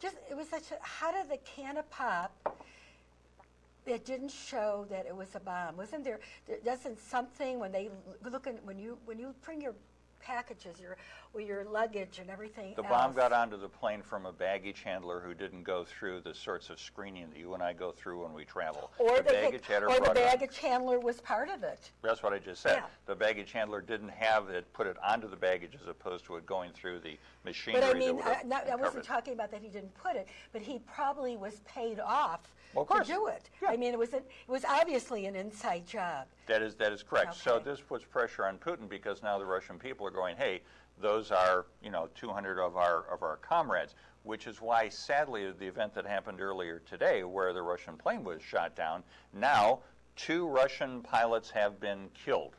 just it was such a how did the can of pop it didn't show that it was a bomb? Wasn't there, there doesn't something when they look in when you when you bring your packages your with your luggage and everything The else, bomb got onto the plane from a baggage handler who didn't go through the sorts of screening that you and I go through when we travel. or the they baggage handler or the brought it on. baggage handler was part of it That's what I just said. Yeah. The baggage handler didn't have it, put it onto the baggage as opposed to it going through the machinery But I mean, I, not, I wasn't talking about that he didn't put it, but he probably was paid off Well, of to course. do it. Yeah. I mean, it was an, it was obviously an inside job. That is, that is correct. So this puts pressure on Putin because now the Russian people are going, hey, those are, you know, 200 of our, of our comrades, which is why, sadly, the event that happened earlier today where the Russian plane was shot down, now two Russian pilots have been killed.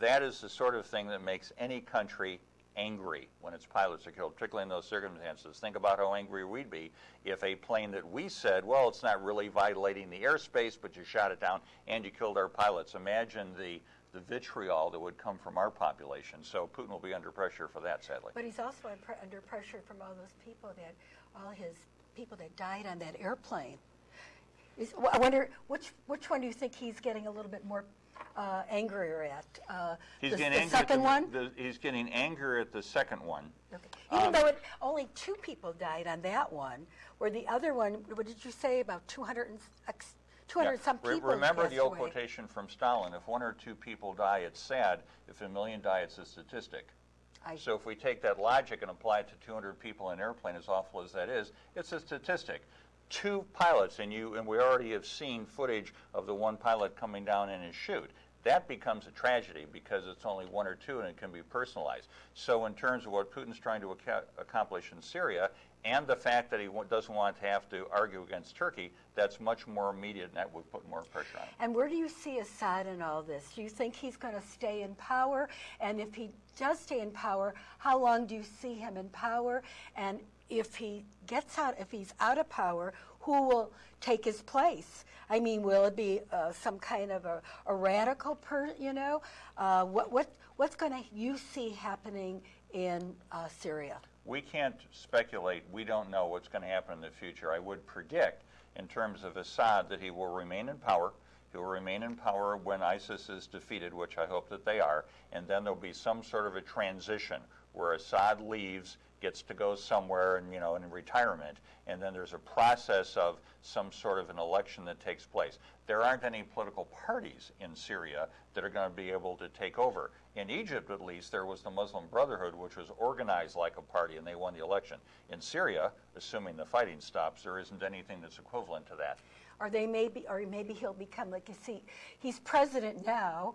That is the sort of thing that makes any country angry when its pilots are killed, particularly in those circumstances. Think about how angry we'd be if a plane that we said, well, it's not really violating the airspace, but you shot it down and you killed our pilots. Imagine the, the vitriol that would come from our population. So Putin will be under pressure for that, sadly. But he's also un- under pressure from all those people that, all his people that died on that airplane. Is, I wonder which which one do you think he's getting a little bit more uh, angrier at? Uh, He's the, getting the second the- one. the- he's getting anger at the second one. Okay. Even Um, though it, only two people died on that one, where the other one, what did you say, about 200 and, 200 Yeah. some Re- people Remember the old away. quotation from Stalin: "If one or two people die, it's sad. If a million die, it's a statistic." I- So if we take that logic and apply it to 200 people in an airplane, as awful as that is, it's a statistic. Two pilots, and you and we already have seen footage of the one pilot coming down in his chute. That becomes a tragedy because it's only one or two and it can be personalized. So in terms of what Putin's trying to aca- accomplish in Syria, and the fact that he doesn't want to have to argue against Turkey, that's much more immediate and that would put more pressure on him. And where do you see Assad in all this? Do you think he's going to stay in power? And if he does stay in power, how long do you see him in power? And if he gets out, if he's out of power, who will take his place? I mean, will it be uh, some kind of a, a radical person, you know? Uh, what, what, what's going to you see happening in uh, Syria? We can't speculate. We don't know what's going to happen in the future. I would predict, in terms of Assad, that he will remain in power. He will remain in power when ISIS is defeated, which I hope that they are, and then there'll be some sort of a transition where Assad leaves, gets to go somewhere, and you know, in retirement, and then there's a process of some sort of an election that takes place. There aren't any political parties in Syria that are going to be able to take over. In Egypt, at least, there was the Muslim Brotherhood, which was organized like a party, and they won the election. In Syria, assuming the fighting stops, there isn't anything that's equivalent to that. Or they may be, or maybe he'll become like you see, he's president now.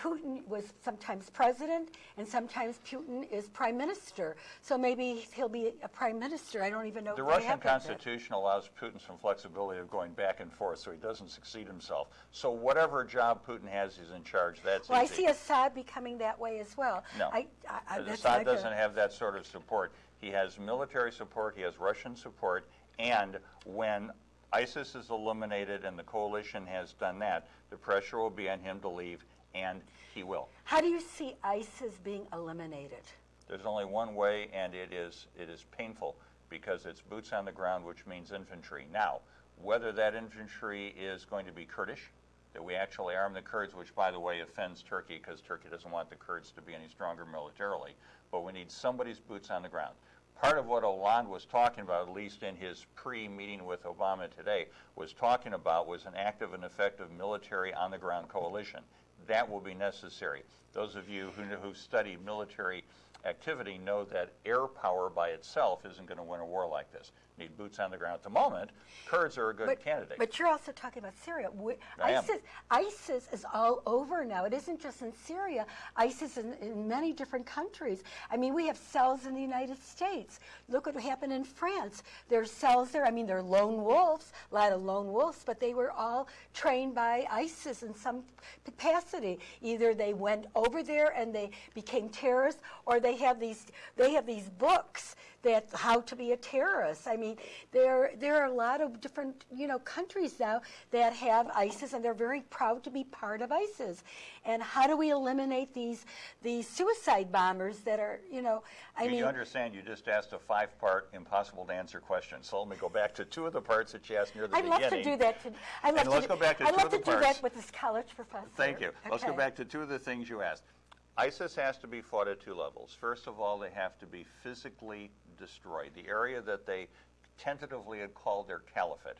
Putin was sometimes president, and sometimes Putin is prime minister. So maybe he'll be a prime minister. I don't even know. The Russian. Constitution allows Putin some flexibility of going back and forth, so he doesn't succeed himself. So whatever job Putin has, he's in charge. That's Well, I easy. see Assad becoming that way as well. No. I, I, I, Assad doesn't have that sort of support. He has military support, he has Russian support, and when ISIS is eliminated and the coalition has done that, the pressure will be on him to leave, and he will. How do you see ISIS being eliminated? There's only one way, and it is it is painful because it's boots on the ground, which means infantry. Now, whether that infantry is going to be Kurdish, that we actually arm the Kurds, which by the way offends Turkey because Turkey doesn't want the Kurds to be any stronger militarily, but we need somebody's boots on the ground. Part of what Hollande was talking about, at least in his pre-meeting with Obama today, was talking about was an active and effective military on-the-ground coalition. That will be necessary. Those of you who, know, who study military activity know that air power by itself isn't going to win a war like this. Need boots on the ground. At the moment, Kurds are a good But, candidate. but you're also talking about Syria. We, I am. ISIS, ISIS is all over now. It isn't just in Syria. ISIS in, in many different countries. I mean, we have cells in the United States. Look what happened in France. There's cells there. I mean, they're lone wolves, a lot of lone wolves, but they were all trained by ISIS in some capacity. Either they went over there and they became terrorists, or they have these they have these books that how to be a terrorist. I mean, there there are a lot of different you know countries now that have ISIS, and they're very proud to be part of ISIS. And how do we eliminate these these suicide bombers that are you know? I You- mean, You understand, you just asked a five-part, impossible-to-answer question. So let me go back to two of the parts that you asked near the I'd love beginning. to do that. To, I'd love And let's to, go back to I'd two love of the to do parts. that with this college professor. Thank you. Let's go back to two of the things you asked. ISIS has to be fought at two levels. First of all, they have to be physically destroyed. The area that they tentatively had called their caliphate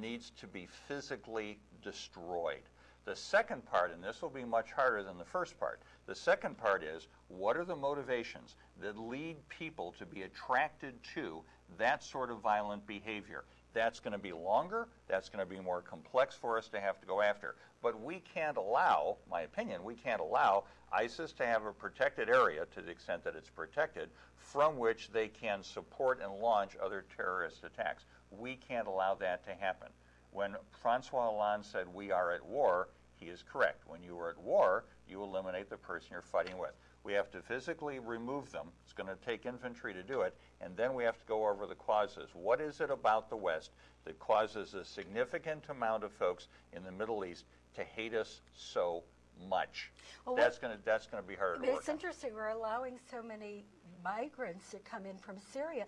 needs to be physically destroyed. The second part, and this will be much harder than the first part, the second part is what are the motivations that lead people to be attracted to that sort of violent behavior? That's going to be longer, that's going to be more complex for us to have to go after. But we can't allow, my opinion, we can't allow ISIS to have a protected area to the extent that it's protected from which they can support and launch other terrorist attacks. We can't allow that to happen. When Francois Hollande said we are at war, he is correct. When you are at war, you eliminate the person you're fighting with. We have to physically remove them. It's going to take infantry to do it. And then we have to go over the causes. What is it about the West that causes a significant amount of folks in the Middle East to hate us so much? Well, that's going to that's going to be hard. But to work. it's interesting. We're allowing so many migrants to come in from Syria.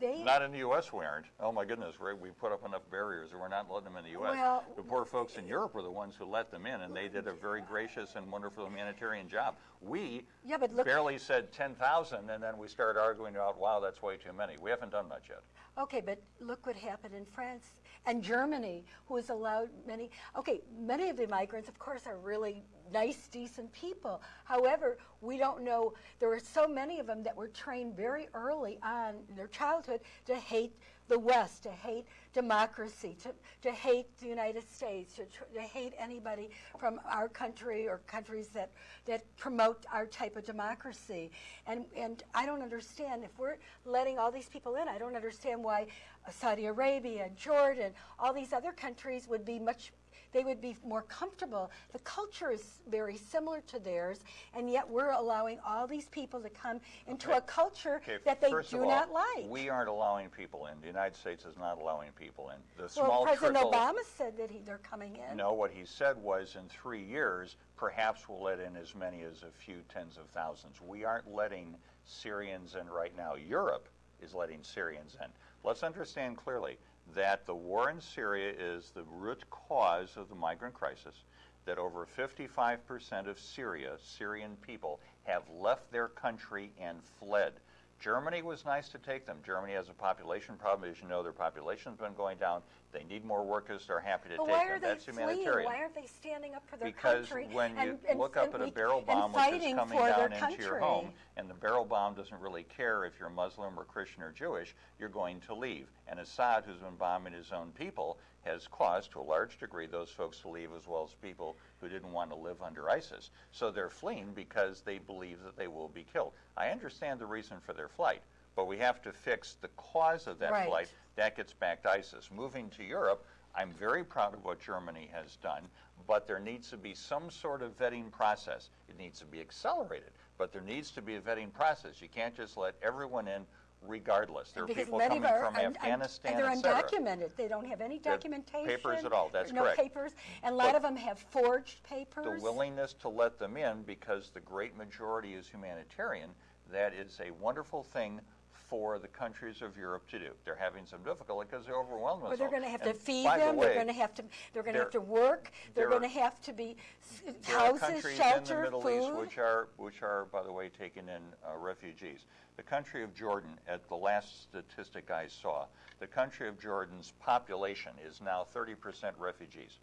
They Not in the U.S. we aren't. Oh my goodness, we we put up enough barriers, and we're not letting them in the U.S. Well- the poor folks in Europe were the ones who let them in, and they did a very gracious and wonderful humanitarian job. We Yeah, but look- barely said 10,000, and then we started arguing about, wow, that's way too many. We haven't done much yet. Okay, but look what happened in France and Germany, who has allowed many. Okay, many of the migrants, of course, are really nice, decent people. However, we don't know. There were so many of them that were trained very early on in their childhood to hate the West, to hate democracy, to, to hate the United States, to, to hate anybody from our country or countries that, that promote our type of democracy. And, and I don't understand, if we're letting all these people in, I don't understand why Saudi Arabia, and Jordan, all these other countries would be much they would be more comfortable. The culture is very similar to theirs, and yet we're allowing all these people to come into Okay. a culture Okay, that they first do of all, not like. We aren't allowing people in. The United States is not allowing people in. The well, small President trickle. Obama said that he, they're coming in. No, what he said was in three years, perhaps we'll let in as many as a few tens of thousands. We aren't letting Syrians in right now. Europe is letting Syrians in. Let's understand clearly that the war in Syria is the root cause of the migrant crisis, that over 55% of Syria, Syrian people, have left their country and fled. Germany was nice to take them. Germany has a population problem. As you know, their population's been going down. They need more workers. They're happy to But take why them. are they That's fleeing? humanitarian. Why aren't they standing up for their Because country? when you and, and, look up at a barrel bomb which is coming down into your home, and the barrel bomb doesn't really care if you're Muslim or Christian or Jewish, you're going to leave. And Assad, who's been bombing his own people, has caused to a large degree those folks to leave as well as people who didn't want to live under ISIS. So they're fleeing because they believe that they will be killed. I understand the reason for their flight, but we have to fix the cause of that Right. flight. That gets back to ISIS. Moving to Europe, I'm very proud of what Germany has done, but there needs to be some sort of vetting process. It needs to be accelerated, but there needs to be a vetting process. You can't just let everyone in regardless. There are because people coming our from un- un- Afghanistan, and they're undocumented. They don't have any They documentation. papers at all, that's no correct. papers, and a lot But of them have forged papers. The willingness to let them in because the great majority is humanitarian, that is a wonderful thing for the countries of Europe to do. They're having some difficulty because they're overwhelmed with Or they're going to have to feed by the them. way, they're going to have to. They're going to have to work. They're going to have to be s- There are houses, countries shelter, in the Middle food. East which are, which are, by the way, taking in uh, refugees. The country of Jordan, at the last statistic I saw, the country of Jordan's population is now 30% refugees.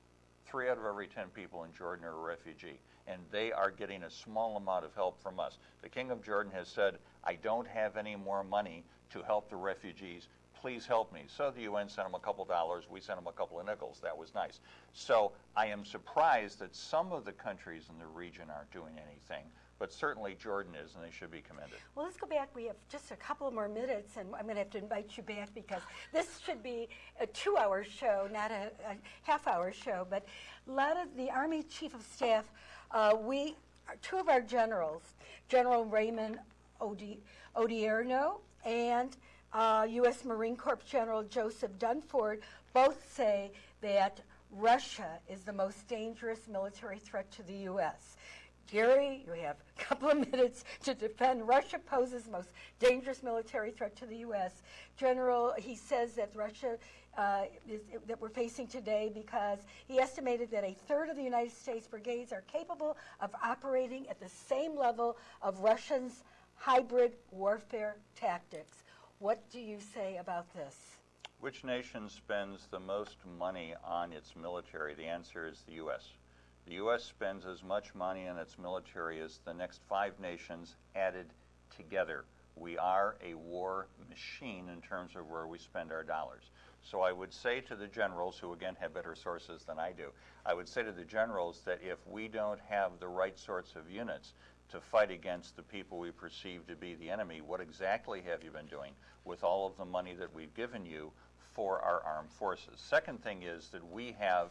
Three out of every 10 people in Jordan are a refugee, and they are getting a small amount of help from us. The King of Jordan has said, I don't have any more money to help the refugees. Please help me. So the UN sent them a couple dollars. We sent them a couple of nickels. That was nice. So I am surprised that some of the countries in the region aren't doing anything, but certainly Jordan is, and they should be commended. Well, let's go back. We have just a couple more minutes, and I'm going to have to invite you back because this should be a two-hour show, not a, a half-hour show. But a lot of the Army Chief of Staff, uh, we two of our generals, General Raymond Odi- Odierno and uh, U.S. Marine Corps General Joseph Dunford both say that Russia is the most dangerous military threat to the U.S. Gary, you have a couple of minutes to defend. Russia poses the most dangerous military threat to the U.S. General, he says that Russia uh, is, that we're facing today because he estimated that a third of the United States brigades are capable of operating at the same level of Russians' hybrid warfare tactics. What do you say about this? Which nation spends the most money on its military? The answer is the U.S. The U.S. spends as much money on its military as the next five nations added together. We are a war machine in terms of where we spend our dollars. So I would say to the generals, who again have better sources than I do, I would say to the generals that if we don't have the right sorts of units to fight against the people we perceive to be the enemy, what exactly have you been doing with all of the money that we've given you for our armed forces? Second thing is that we have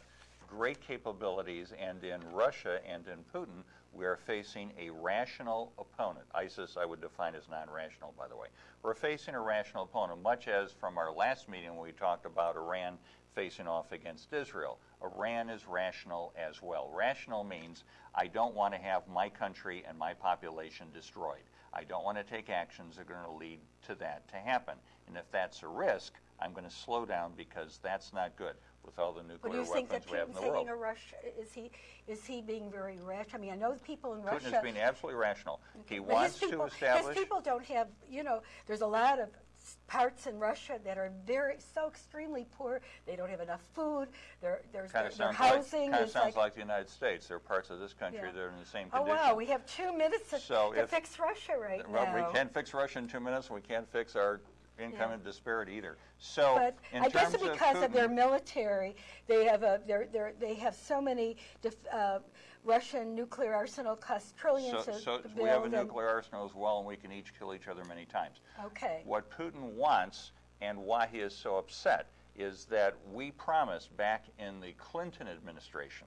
great capabilities, and in Russia and in Putin, we are facing a rational opponent. ISIS, I would define as non rational, by the way. We're facing a rational opponent, much as from our last meeting when we talked about Iran facing off against Israel. Iran is rational as well. Rational means I don't want to have my country and my population destroyed. I don't want to take actions that are going to lead to that to happen. And if that's a risk, I'm going to slow down because that's not good with all the nuclear think weapons that we have in the world. taking a rush? Is he is he being very rash? I mean, I know the people in Putin Russia. is being absolutely rational. He but wants people, to establish. His people don't have. You know, there's a lot of parts in Russia that are very so extremely poor. They don't have enough food. Their their, Kind of their sounds, like, housing kind of sounds like. like the United States. There are parts of this country Yeah. that are in the same Oh condition. wow, we have two minutes to, So to fix Russia right well, now. we can't fix Russia in two minutes. We can't fix our income and disparity either. So, But I guess because of, their military, they have a they're, they're, they have so many def, uh, Russian nuclear arsenal costs trillions So, so we have a nuclear arsenal as well, and we can each kill each other many times. Okay. What Putin wants and why he is so upset is that we promised back in the Clinton administration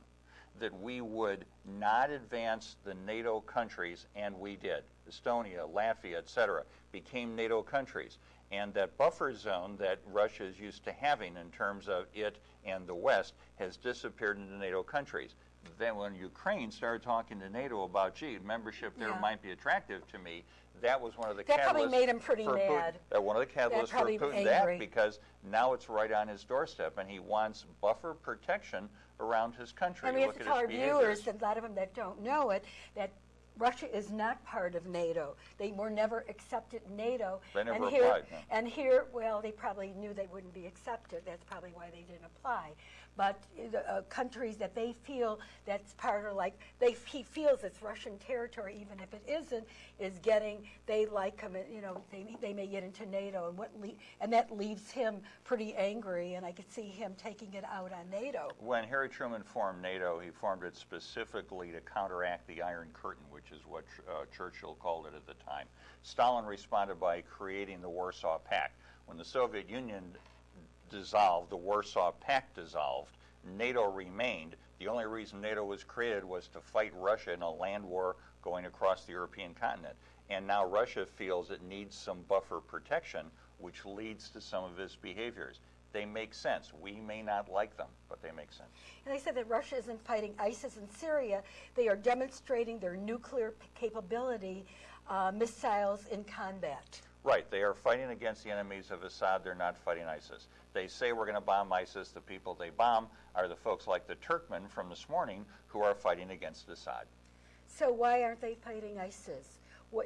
that we would not advance the NATO countries, and we did. Estonia, Latvia, etc., became NATO countries. And that buffer zone that Russia is used to having in terms of it and the West has disappeared into NATO countries. Then, when Ukraine started talking to NATO about, gee, membership there Yeah. might be attractive to me, that was one of the That probably catalysts made him pretty for Putin. mad. Uh, one of the catalysts for Putin that because now it's right on his doorstep, and he wants buffer protection around his country. And we have Look to at tell our behaviors. viewers, a lot of them that don't know it, that Russia is not part of NATO. They were never accepted NATO. They never and here, applied, no. And here, well, they probably knew they wouldn't be accepted. That's probably why they didn't apply. But the uh, countries that they feel that's part of like they he feels it's Russian territory, even if it isn't, is getting they like him. You know, they they may get into NATO, and what le- and that leaves him pretty angry. And I could see him taking it out on NATO. When Harry Truman formed NATO, he formed it specifically to counteract the Iron Curtain, which is what uh, Churchill called it at the time. Stalin responded by creating the Warsaw Pact. When the Soviet Union dissolved, the Warsaw Pact dissolved, NATO remained. The only reason NATO was created was to fight Russia in a land war going across the European continent. And now Russia feels it needs some buffer protection, which leads to some of its behaviors. They make sense. We may not like them, but they make sense. And they said that Russia isn't fighting ISIS in Syria. They are demonstrating their nuclear capability, uh, missiles in combat. Right, they are fighting against the enemies of Assad. They're not fighting ISIS. They say we're going to bomb ISIS. The people they bomb are the folks like the Turkmen from this morning who are fighting against Assad. So why aren't they fighting ISIS?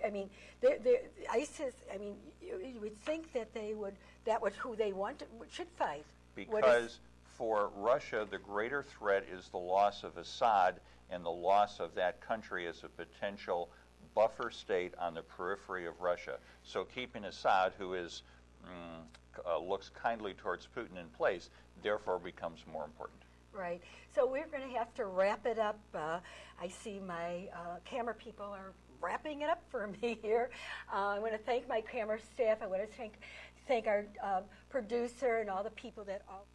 I mean, they're, they're, ISIS. I mean, you, you would think that they would. That was who they want should fight. Because for Russia, the greater threat is the loss of Assad and the loss of that country as a potential buffer state on the periphery of Russia. So keeping Assad, who is mm, uh, looks kindly towards Putin in place, therefore becomes more important. Right. So we're going to have to wrap it up. Uh, I see my uh, camera people are wrapping it up for me here. Uh, I want to thank my camera staff. I want to thank thank our uh, producer and all the people that all.